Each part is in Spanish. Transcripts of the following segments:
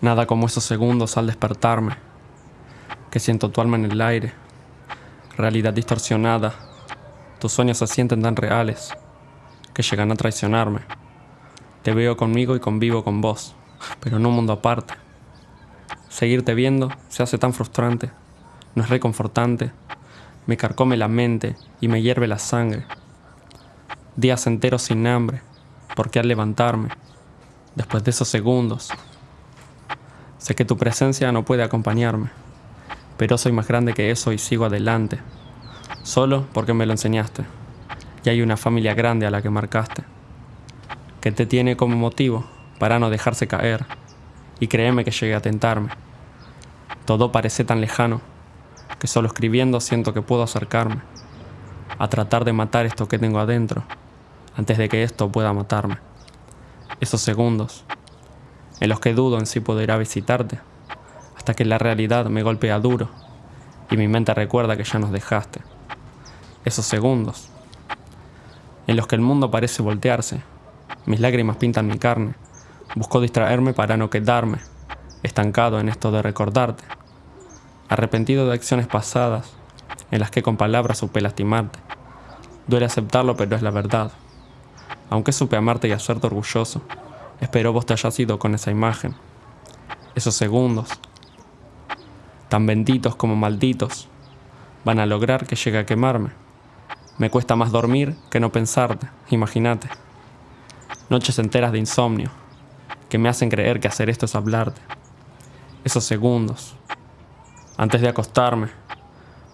Nada como esos segundos al despertarme, que siento tu alma en el aire, realidad distorsionada, tus sueños se sienten tan reales, que llegan a traicionarme. Te veo conmigo y convivo con vos, pero en un mundo aparte. Seguirte viendo se hace tan frustrante, no es reconfortante, me carcome la mente y me hierve la sangre. Días enteros sin hambre, porque al levantarme, después de esos segundos, Sé que tu presencia no puede acompañarme, pero soy más grande que eso y sigo adelante, solo porque me lo enseñaste. Y hay una familia grande a la que marcaste, que te tiene como motivo para no dejarse caer, y créeme que llegué a tentarme. Todo parece tan lejano, que solo escribiendo siento que puedo acercarme, a tratar de matar esto que tengo adentro, antes de que esto pueda matarme. Esos segundos en los que dudo en si podrá visitarte, hasta que la realidad me golpea duro y mi mente recuerda que ya nos dejaste. Esos segundos, en los que el mundo parece voltearse, mis lágrimas pintan mi carne, busco distraerme para no quedarme, estancado en esto de recordarte, arrepentido de acciones pasadas en las que con palabras supe lastimarte. Duele aceptarlo, pero es la verdad. Aunque supe amarte y hacerte orgulloso, Espero vos te hayas ido con esa imagen. Esos segundos, tan benditos como malditos, van a lograr que llegue a quemarme. Me cuesta más dormir que no pensarte, imagínate. Noches enteras de insomnio, que me hacen creer que hacer esto es hablarte. Esos segundos, antes de acostarme,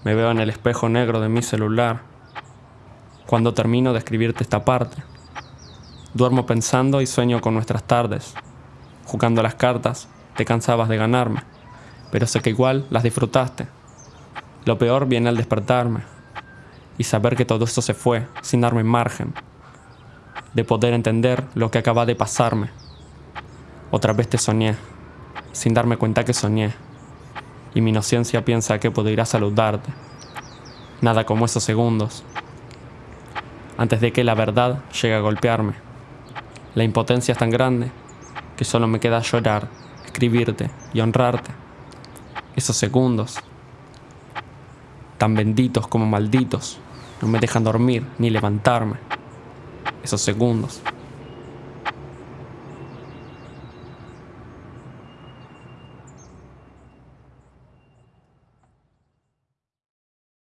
me veo en el espejo negro de mi celular, cuando termino de escribirte esta parte. Duermo pensando y sueño con nuestras tardes. Jugando las cartas, te cansabas de ganarme, pero sé que igual las disfrutaste. Lo peor viene al despertarme y saber que todo esto se fue sin darme margen de poder entender lo que acaba de pasarme. Otra vez te soñé, sin darme cuenta que soñé, y mi inocencia piensa que podría saludarte. Nada como esos segundos, antes de que la verdad llegue a golpearme. La impotencia es tan grande que solo me queda llorar, escribirte y honrarte. Esos segundos, tan benditos como malditos, no me dejan dormir ni levantarme. Esos segundos.